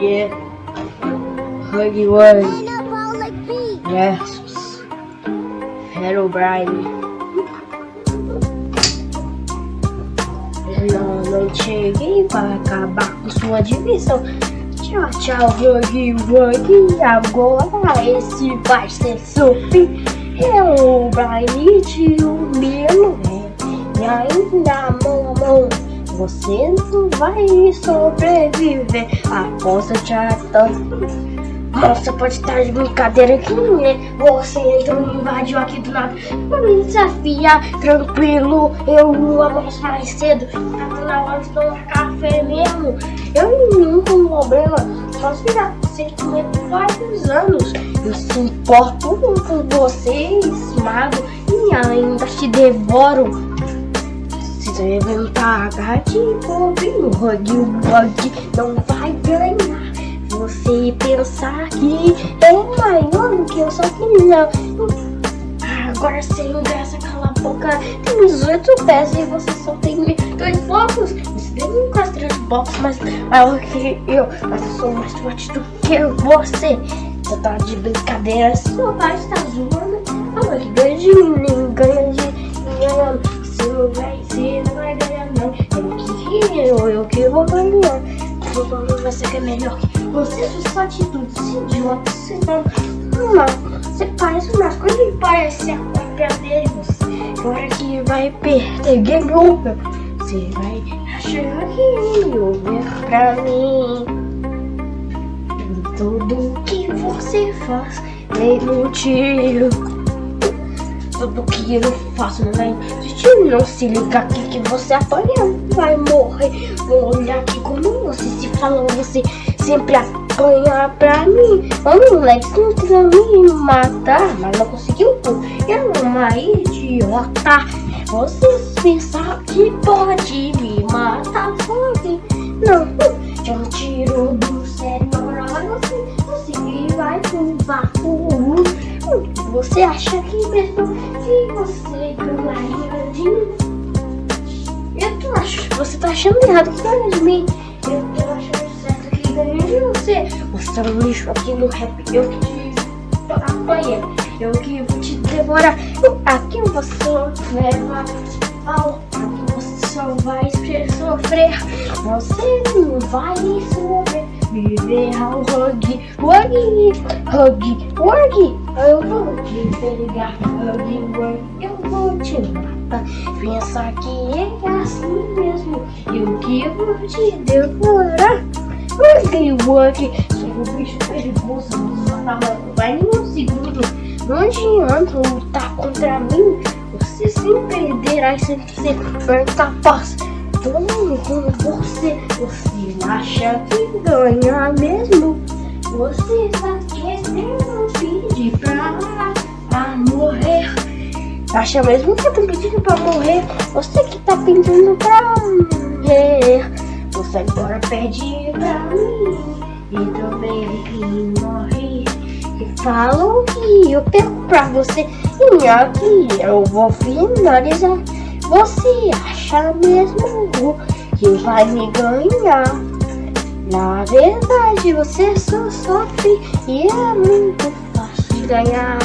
Yeah. Huggy Wuggy. Yes. Hello, Brian. Eu não cheguei para acabar com sua divisão. Tchau, tchau, Huggy Wuggy. Agora esse vai ser seu fim. Hello, Brian, tio Milo. E ainda, mamão. Você não vai sobreviver após a chata. Nossa, pode estar de brincadeira aqui, né? Você então invadiu aqui do nada. Pra me desafiar, tranquilo. Eu não almoço mais cedo. Tá na hora de tomar café mesmo. Eu não tenho problema. Só se você comer por vários anos. Eu se importo com você, esmago e ainda te devoro. Se levantar, gatinho, bobinho, hug, bug, não vai ganhar você pensar que é maior do que eu sou não. Agora sem graça, cala a boca. Tem 18 pés e você só tem dois blocos. Você tem quase três blocos mais maior que eu. Mas eu sou mais forte do que você. Você tá de brincadeira, seu pai está zoando. Que eu, que vou ganhar. Problema vai ser que é melhor você sua atitude, idiota, você não. Não, você parece umas coisas que parece a cópia dele. Você, agora que vai perder game over, você vai achar que over pra mim. Tudo que você faz é motivo. Tudo que eu faço vai existir. Não se liga aqui que você apanha, vai morrer. Vou olhar aqui como você se falou, você sempre apanha pra mim. O moleque tentou me matar, mas não conseguiu. Eu uma idiota. Você pensa que pode me matar? Você acha que mesmo que você ganharia de mim? Eu tô achando, você tá achando errado que ganha de mim. Eu tô achando de você. Você é um lixo aqui no rap. Eu que te apanhei. Eu que vou te devorar. Aqui você leva ao. Aqui você só vai sofrer. Você não vai sofrer. Viver ao hug, hug, hug, hug. Eu vou te pegar, hug, hug. Eu vou te matar. Pensa que é assim mesmo. Eu que vou te devorar. Work. Sou um bicho perigoso. Vai em um segundo. Não adianta lutar contra mim. Você sempre perderá e sempre ser capaz. Todo mundo você. Você acha que ganha mesmo? Você está querendo pedir pra, pra morrer. Acha mesmo que eu tô pedindo pra morrer? Você que tá pedindo pra morrer. Você agora pede pra mim e também morre. E falam que eu perco pra você e aqui eu vou finalizar. Você acha mesmo que vai me ganhar? Na verdade você só sofre e é muito fácil de ganhar.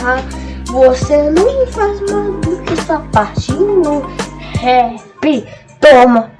Você não faz mais do que sua parte no rap. Toma!